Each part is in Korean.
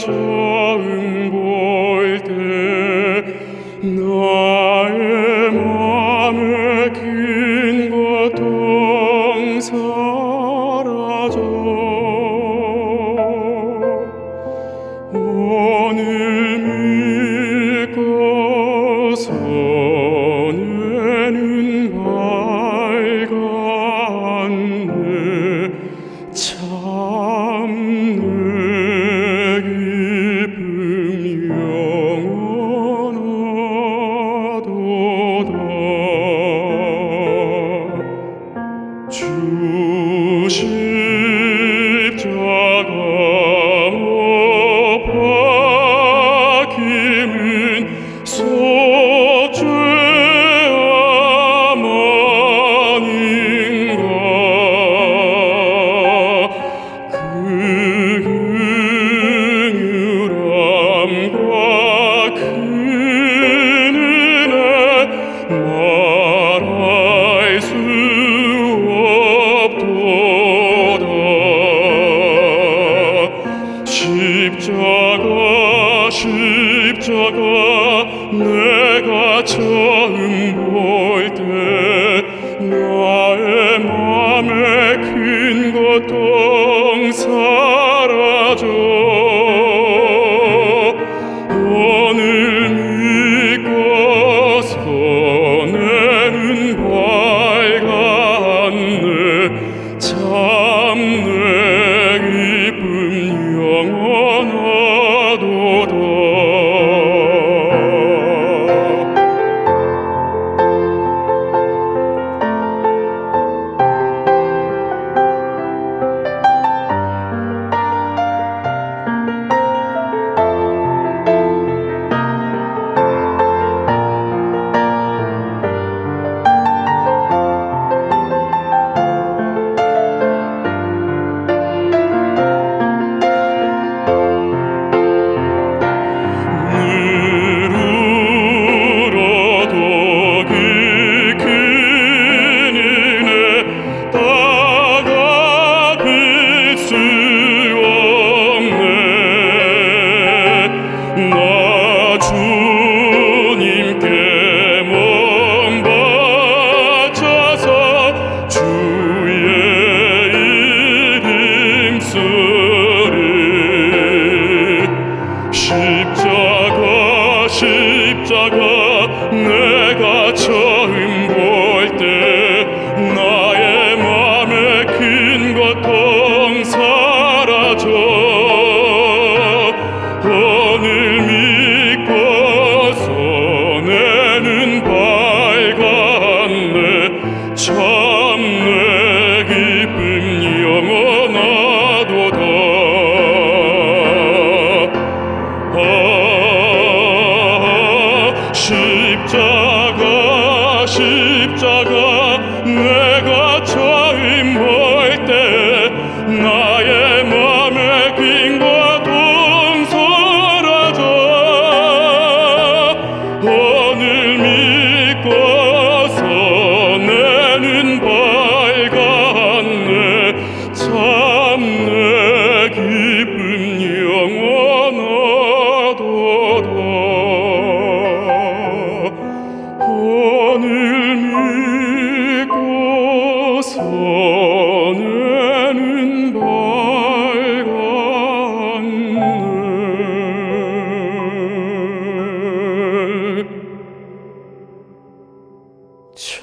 처음 볼 때 나의 마음에 긴 고통사 입자가 내가 처음 볼 때 나의 맘에 큰 고통 사라져. 참네. 십자가 내가 저 십자가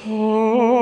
Oh.